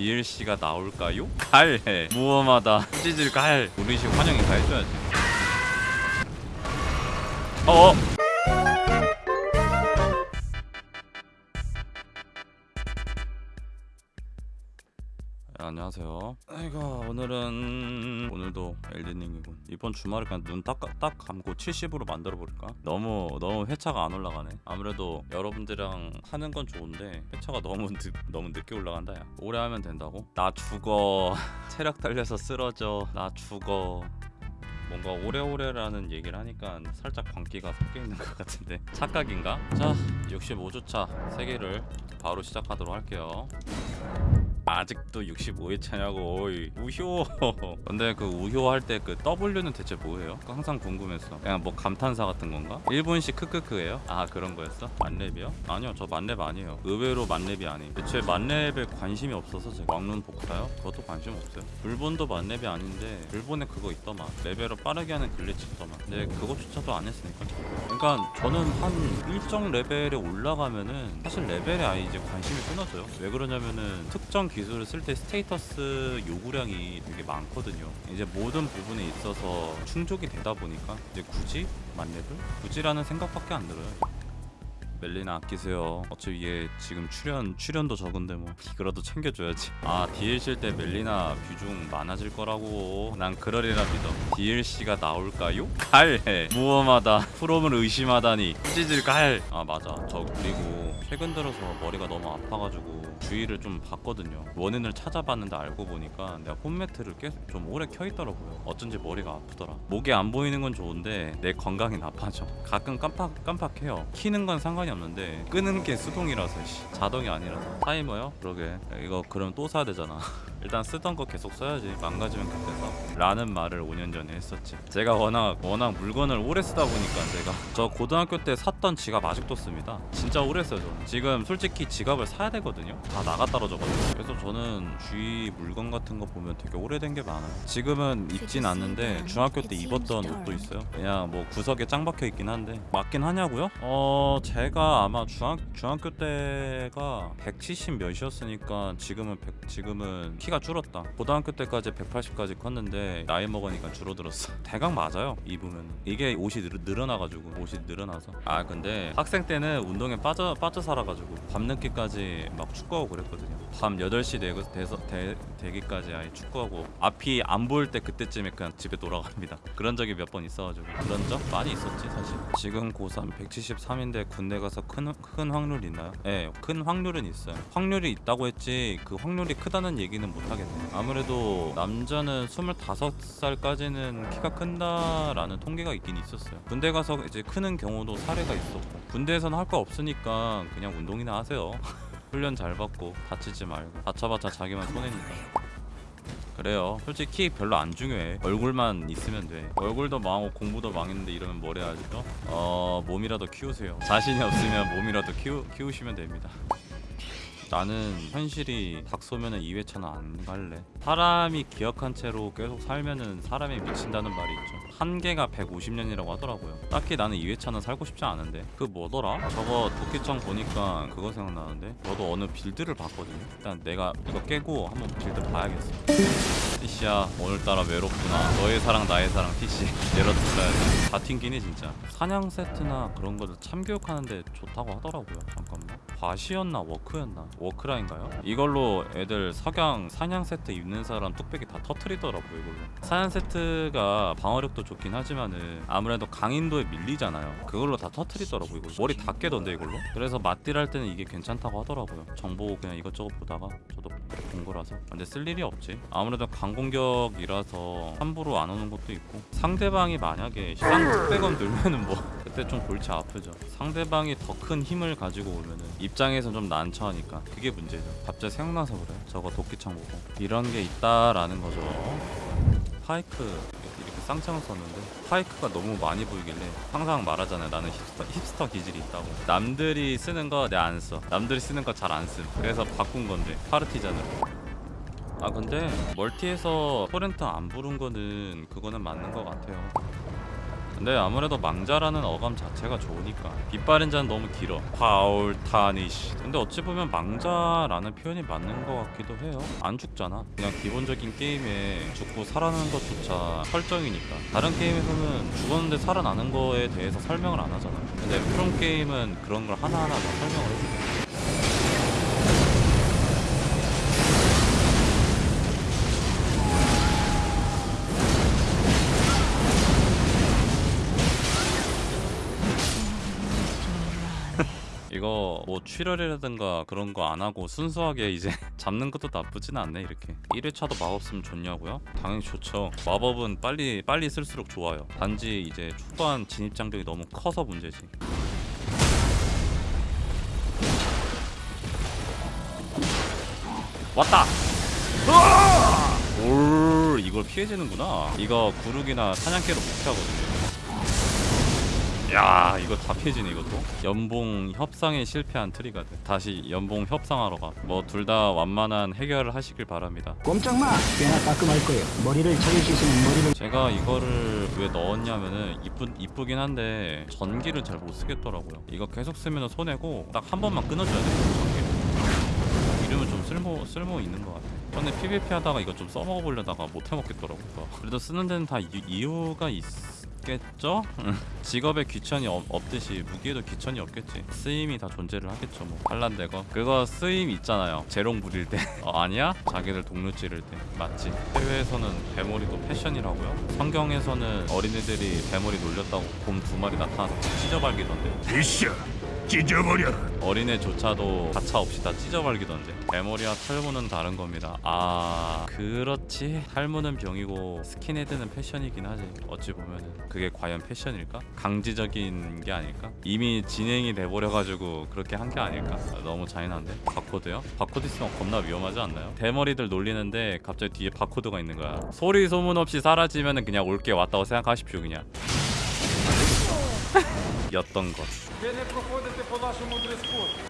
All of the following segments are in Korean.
DLC가 나올까요? 갈! 무엄하다. 찌질 갈. 우리식 환영 인사 해줘야지 어어 안녕하세요. 아이고 오늘은 오늘도 엘든링이군. 이번 주말에 그냥 눈딱 딱 감고 70으로 만들어 볼까? 너무 너무 회차가 안 올라가네. 아무래도 여러분들이랑 하는 건 좋은데 회차가 너무 늦, 너무 늦게 올라간다 야. 오래 하면 된다고? 나 죽어. 체력 달려서 쓰러져. 나 죽어. 뭔가 오래오래라는 얘기를 하니까 살짝 광기가 섞여 있는 것 같은데 착각인가? 자 65주차 세계를 바로 시작하도록 할게요. 아직도 65회 차냐고 어이, 우효 근데 그 우효 할 때 그 W는 대체 뭐예요? 항상 궁금했어 그냥 뭐 감탄사 같은 건가? 일본식 크크크예요? 아 그런 거였어? 만렙이요? 아니요 저 만렙 아니에요 의외로 만렙이 아니에요 대체 만렙에 관심이 없어서 제가 왕룬 복사요? 그것도 관심 없어요 일본도 만렙이 아닌데 일본에 그거 있더만 레벨업 빠르게 하는 glitch 있더만 근데 그것조차도 안 했으니까 그러니까 저는 한 일정 레벨에 올라가면은 사실 레벨에 아예 이제 관심이 끊어져요 왜 그러냐면은 특정 기 술을 쓸 때 스테이터스 요구량이 되게 많거든요. 이제 모든 부분에 있어서 충족이 되다 보니까 이제 굳이 만렙을 굳이라는 생각밖에 안 들어요. 멜리나 아끼세요. 어차피 얘 지금 출연 출연도 적은데 뭐 이거라도 챙겨줘야지. 아 DLC 때 멜리나 비중 많아질 거라고 난 그러리라 믿어. DLC가 나올까요? 갈 무엄하다. 프롬을 의심하다니 찌질 갈. 아 맞아. 저 그리고 최근 들어서 머리가 너무 아파가지고 주의를 좀 봤거든요. 원인을 찾아봤는데 알고 보니까 내가 홈매트를 계속 좀 오래 켜 있더라고요. 어쩐지 머리가 아프더라. 목이 안 보이는 건 좋은데 내 건강이 나빠져. 가끔 깜빡 깜빡해요. 키는 건 상관이 없는데 끄는 게 수동이라서 씨. 자동이 아니라서 타이머요? 그러게 이거 그럼 또 사야 되잖아. 일단 쓰던 거 계속 써야지 망가지면 그때서. 라는 말을 5년 전에 했었지. 제가 워낙 워낙 물건을 오래 쓰다 보니까 제가. 저 고등학교 때 샀던 지갑 아직도 씁니다. 진짜 오래 써요 저는. 지금 솔직히 지갑을 사야 되거든요. 다 나가 떨어져가지고. 그래서 저는 주위 물건 같은 거 보면 되게 오래된 게 많아요. 지금은 입진 않는데 중학교 때 입었던 옷도 있어요. 그냥 뭐 구석에 짱 박혀 있긴 한데. 맞긴 하냐고요? 어 제가 아마 중학, 중학교 때가 170 몇이었으니까 지금은 100, 지금은 키가 줄었다. 고등학교 때까지 180까지 컸는데 나이 먹으니까 줄어들었어. 대강 맞아요 입으면 이게 옷이 늘, 늘어나가지고 옷이 늘어나서. 아 근데 학생 때는 운동에 빠져 빠져 살아가지고 밤늦게까지 막 축구하고 그랬거든요 밤 8시 되고 돼서 되, 되기까지 아예 축구하고 앞이 안 보일 때 그때쯤에 그냥 집에 돌아갑니다. 그런 적이 몇 번 있어가지고 그런 적 많이 있었지 사실. 지금 고3 173인데 군대 가서 큰, 큰 확률 있나요? 네큰 확률은 있어요. 확률이 있다고 했지 그 확률이 크다는 얘기는 못하겠네. 아무래도 남자는 25살까지는 키가 큰다라는 통계가 있긴 있었어요. 군대 가서 이제 크는 경우도 사례가 있었고 군대에서는 할 거 없으니까 그냥 운동이나 하세요 훈련 잘 받고 다치지 말고 다쳐봤자 자기만 손해니까. 그래요. 솔직히 키 별로 안 중요해. 얼굴만 있으면 돼. 얼굴도 망하고 공부도 망했는데 이러면 뭘 해야지 또? 어 몸이라도 키우세요. 자신이 없으면 몸이라도 키우, 키우시면 됩니다 나는 현실이 닥소면은 2회차는 안 갈래. 사람이 기억한 채로 계속 살면은 사람이 미친다는 말이 있죠. 한계가 150년이라고 하더라고요. 딱히 나는 2회차는 살고 싶지 않은데. 그 뭐더라? 저거 도끼창 보니까 그거 생각나는데. 너도 어느 빌드를 봤거든요. 일단 내가 이거 깨고 한번 빌드 봐야겠어. 티시야 오늘따라 외롭구나. 너의 사랑 나의 사랑 티시 내려 불러야지 다 튕기네 진짜. 사냥 세트나 그런 거를 참교육하는데 좋다고 하더라고요. 잠깐만. 과시였나 워크였나 워크라인가요? 이걸로 애들 석양 사냥 세트 입는 사람 뚝배기 다 터트리더라고요 이걸로. 사냥 세트가 방어력도 좋긴 하지만은 아무래도 강인도에 밀리잖아요. 그걸로 다 터트리더라고 이거 머리 다 깨던데 이걸로? 그래서 맞딜 할 때는 이게 괜찮다고 하더라고요. 정보 그냥 이것저것 보다가 저도 본 거라서. 근데 쓸 일이 없지. 아무래도 강공격이라서 함부로 안 오는 것도 있고. 상대방이 만약에 시간 600원 들면은 뭐 그때 좀 골치 아프죠. 상대방이 더 큰 힘을 가지고 오면은 입장에선 좀 난처하니까 그게 문제죠. 갑자기 생각나서 그래 저거 도끼창 보고. 이런 게 있다라는 거죠. pike 이렇게 쌍창을 썼는데 pike가 너무 많이 보이길래 항상 말하잖아요. 나는 hipster, hipster 기질이 있다고. 남들이 쓰는 거 내가 안써. 남들이 쓰는 거 잘 안씀 그래서 바꾼 건데 파르티잔으로. 아 근데 멀티에서 포렌트 안 부른 거는 그거는 맞는 것 같아요 근데 아무래도 망자라는 어감 자체가 좋으니까. 빗발인자는 너무 길어. 파울타니시 근데 어찌 보면 망자라는 표현이 맞는 것 같기도 해요. 안 죽잖아. 그냥 기본적인 게임에 죽고 살아나는 것조차 설정이니까. 다른 게임에서는 죽었는데 살아나는 거에 대해서 설명을 안 하잖아. 근데 프롬 게임은 그런 걸 하나하나 다 설명을 해줘 이거 뭐 출혈이라든가 그런 거 안 하고 순수하게 이제 잡는 것도 나쁘진 않네 이렇게. 1회차도 마법 쓰면 좋냐고요? 당연히 좋죠. 마법은 빨리 빨리 쓸수록 좋아요. 단지 이제 초반 진입 장벽이 너무 커서 문제지. 왔다! 올 이걸 피해지는구나. 이거 구르기나 사냥개로 못 피하거든요 야 이거 다 피해지네 이것도. 연봉 협상에 실패한 트리가드. 다시 연봉 협상하러 가뭐 둘 다 완만한 해결을 하시길 바랍니다. 꼼짝 마! 꽤나 따끔할 거예요. 머리를 차릴 수 있으면 머리를 제가 이거를 왜 넣었냐면은 이쁘, 이쁘긴 한데 전기를 잘 못 쓰겠더라고요. 이거 계속 쓰면 손해고 딱 한 번만 끊어줘야 돼요 전기를. 이러면 좀 쓸모 쓸모 있는 것 같아 전에 PVP 하다가 이거 좀 써먹어 보려다가 못 해먹겠더라고 이거. 그래도 쓰는 데는 다 이, 이유가 있 겠죠? 직업에 귀천이 없, 없듯이 무기에도 귀천이 없겠지. 쓰임이 다 존재를 하겠죠 뭐. 반란대거. 그거 쓰임 있잖아요. 재롱 부릴 때. 어, 아니야? 자기들 동료 찌를 때. 맞지. 해외에서는 대머리도 패션이라고요? 성경에서는 어린애들이 대머리 놀렸다고 곰 두 마리 나타나서 찢어발기던데. 비셔 찢어버려 어린애조차도 가차 없이 다 찢어발기던데 대머리와 탈모는 다른 겁니다 아 그렇지 탈모는 병이고 스킨헤드는 패션이긴 하지 어찌 보면은 그게 과연 패션일까? 강제적인 게 아닐까? 이미 진행이 돼버려가지고 그렇게 한 게 아닐까? 아, 너무 잔인한데? 바코드요? 바코드 있으면 겁나 위험하지 않나요? 대머리들 놀리는데 갑자기 뒤에 바코드가 있는 거야 소리 소문 없이 사라지면은 그냥 올게 왔다고 생각하십시오 그냥 였던 것.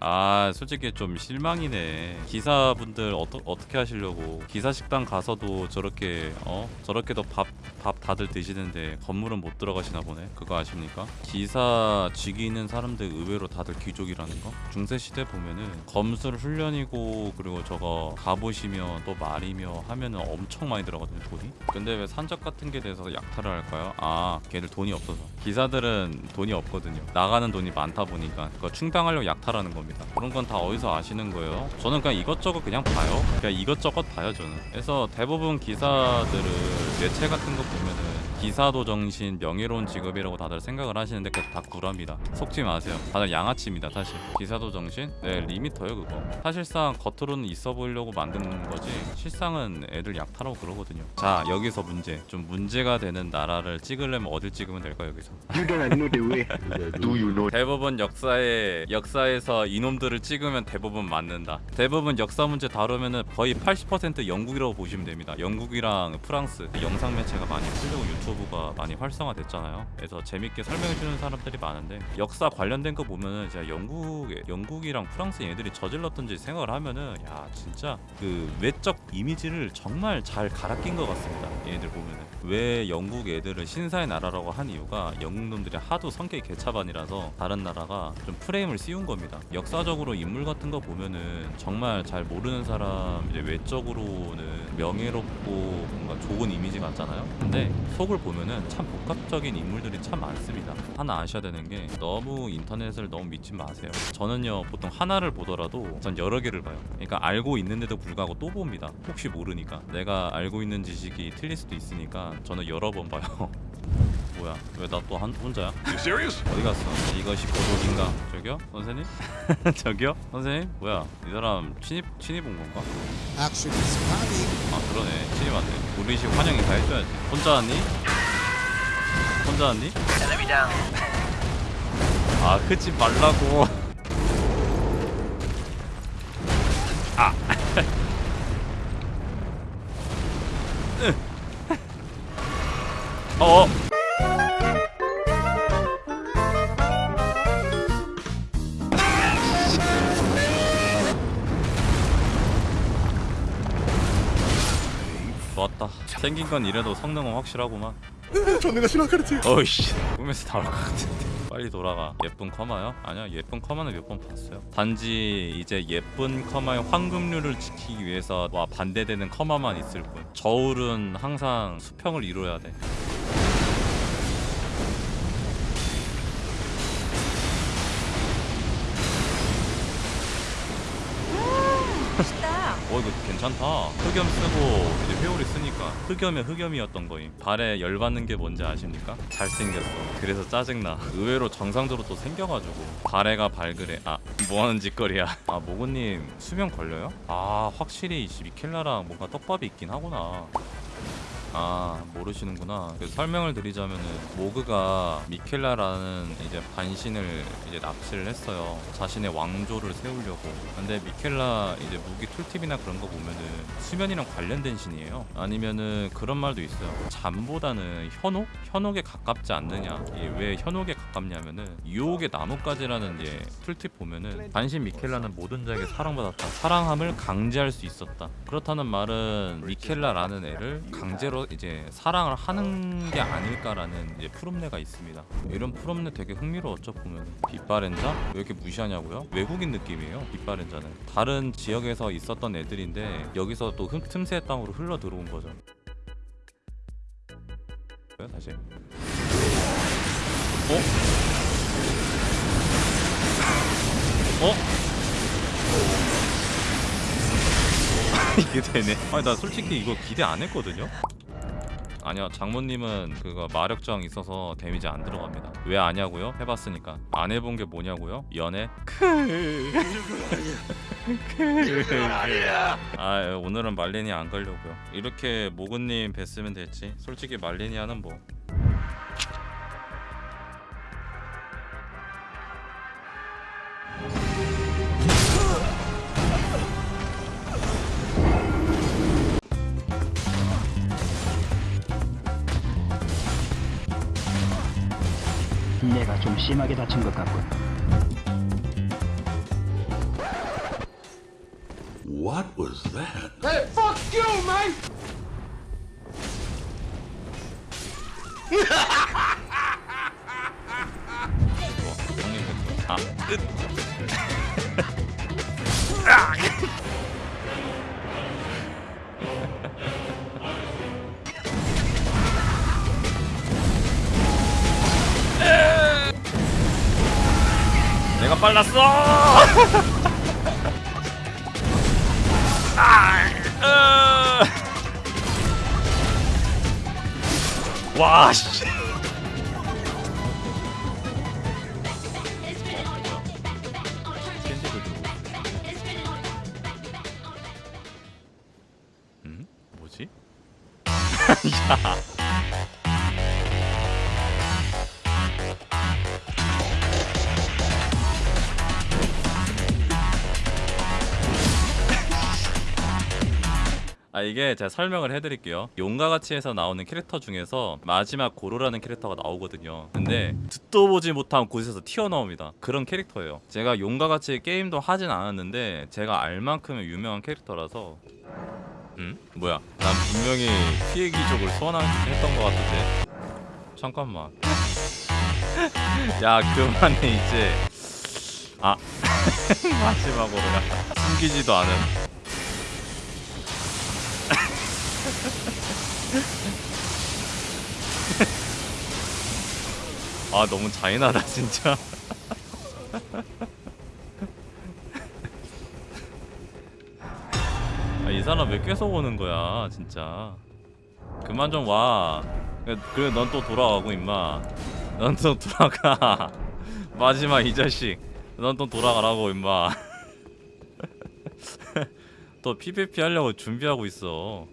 아 솔직히 좀 실망이네. 기사분들 어떠, 어떻게 하시려고? 기사 식당 가서도 저렇게 어? 저렇게도 밥 밥 다들 드시는데 건물은 못 들어가시나 보네? 그거 아십니까? 기사 직위 있는 사람들 의외로 다들 귀족이라는 거? 중세 시대 보면은 검술 훈련이고 그리고 저거 가보시며 또 말이며 하면은 엄청 많이 들어가거든요 돈이? 근데 왜 산적 같은 게 대해서 약탈을 할까요 아 걔들 돈이 없어서. 기사들은 돈이 없거든 요. 나가는 돈이 많다 보니까 그거 충당하려고 약탈하는 겁니다. 그런 건 다 어디서 아시는 거예요? 저는 그냥 이것저것 그냥 봐요. 그냥 이것저것 봐요 저는. 그래서 대부분 기사들을 뇌체 같은 거 보면은 기사도 정신 명예로운 직업이라고 다들 생각을 하시는데 그게 다 구라입니다. 속지 마세요. 다들 양아치입니다 사실. 기사도 정신? 네 리미터요 그거. 사실상 겉으로는 있어 보이려고 만든 거지 실상은 애들 약탈하고 그러거든요. 자 여기서 문제. 좀 문제가 되는 나라를 찍으려면 어딜 찍으면 될까요 여기서? You don't know the way. Do you know? 대부분 역사에 역사에서 이놈들을 찍으면 대부분 맞는다. 대부분 역사 문제 다루면은 거의 80% 영국이라고 보시면 됩니다. 영국이랑 프랑스. 영상 매체가 많이 풀리고 유튜브 가 많이 활성화됐잖아요. 그래서 재밌게 설명해 주는 사람들이 많은데 역사 관련된 거 보면은 진짜 영국 영국이랑 프랑스 얘네들이 저질렀던지 생각을 하면은 야 진짜 그 외적 이미지를 정말 잘 갈아 낀 것 같습니다. 얘네들 보면은 왜 영국 애들을 신사의 나라라고 한 이유가 영국 놈들이 하도 성격이 개차반이라서 다른 나라가 좀 프레임을 씌운 겁니다. 역사적으로 인물 같은 거 보면은 정말 잘 모르는 사람 이제 외적으로는 명예롭고 뭔가 좋은 이미지 같잖아요. 근데 속을 보면은 참 복합적인 인물들이 참 많습니다. 하나 아셔야 되는 게 너무 인터넷을 너무 믿지 마세요. 저는요 보통 하나를 보더라도 전 여러 개를 봐요. 그러니까 알고 있는데도 불구하고 또 봅니다. 혹시 모르니까 내가 알고 있는 지식이 틀릴 수도 있으니까 저는 여러 번 봐요. 뭐야? 왜 나 또 혼자야? 어디 갔어? 이것이 고독인가? 저기요? 선생님? 저기요? 선생님? 뭐야? 이 사람 친입 친입 온 건가? 아 그러네 친입 왔네. 우리식 환영 인사 해줘야지. 혼자 왔니? 혼자 왔니? 아 흐지 말라고. 아. 으. 어. 생긴 건 이래도 성능은 확실하구만. 전내가 싫어 카르트 어이씨. 꿈에서 나올 것 같은데. 빨리 돌아가. 예쁜 커마요? 아니야 예쁜 커마는 몇 번 봤어요. 단지 이제 예쁜 커마의 황금률을 지키기 위해서 와 반대되는 커마만 있을 뿐. 저울은 항상 수평을 이뤄야 돼. 멋있다. 어 이거 괜찮다. 흑염 쓰고 이제 회오리 쓰니까. 흑염의 흑염이었던 거임. 발에 열받는 게 뭔지 아십니까? 잘생겼어. 그래서 짜증나. 의외로 정상적으로 또 생겨가지고. 발해가 발그레. 아 뭐하는 짓거리야. 아 모고님 수면 걸려요? 아 확실히 이 미켈라랑 뭔가 떡밥이 있긴 하구나 아 모르시는구나. 그 설명을 드리자면은 모그가 미켈라라는 이제 반신을 이제 납치를 했어요. 자신의 왕조를 세우려고. 근데 미켈라 이제 무기 툴팁이나 그런 거 보면은 수면이랑 관련된 신이에요. 아니면은 그런 말도 있어요. 잠보다는 현혹? 현혹에 가깝지 않느냐. 이게 왜 현혹에 가깝냐면은 유혹의 나뭇가지라는 예 툴팁 보면은 반신 미켈라는 모든 자에게 사랑받았다. 사랑함을 강제할 수 있었다. 그렇다는 말은 미켈라라는 애를 강제로 이제 사랑을 하는 게 아닐까라는 이제 푸름내가 있습니다 이런 푸름내 되게 흥미로웠죠 보면 빗바렌자 왜 이렇게 무시하냐고요 외국인 느낌이에요 빗바렌자는 다른 지역에서 있었던 애들인데 여기서 또 흠, 틈새 땅으로 흘러 들어온 거죠 다시 어? 어? 이게 되네. 아니 나 솔직히 이거 기대 안 했거든요. 아니요 장모님은 그거 마력정 있어서 데미지 안 들어갑니다. 왜 아냐고요? 해봤으니까. 안 해본 게 뭐냐고요? 연애? 아 오늘은 말레니 안 걸려고요. 이렇게 모근님 뵀으면 됐지. 솔직히 말레니아는 뭐 내가 좀 심하게 다친 것 같군. What was that? 뭐 형님 아 끝. 빨랐어. 아, 으. 와 씨. 들고 음? 아 이게 제가 설명을 해드릴게요. 용과 같이에서 나오는 캐릭터 중에서 마지막 고로라는 캐릭터가 나오거든요. 근데 듣도 보지 못한 곳에서 튀어나옵니다. 그런 캐릭터예요. 제가 같이 게임도 하진 않았는데 제가 알 만큼의 유명한 캐릭터라서. 음? 뭐야? 난 분명히 피해 귀족을 소환했던 것 같은데. 잠깐만. 야 그만해 이제. 아. 마지막으로 숨기지도 않은 아 너무 잔인하다 진짜. 아, 이 사람 왜 계속 오는 거야 진짜. 그만 좀와. 그래 넌 또 돌아가고 임마. 넌 또 돌아가. 마지막 이 자식. 넌 또 돌아가라고 임마. 또 PVP 하려고 준비하고 있어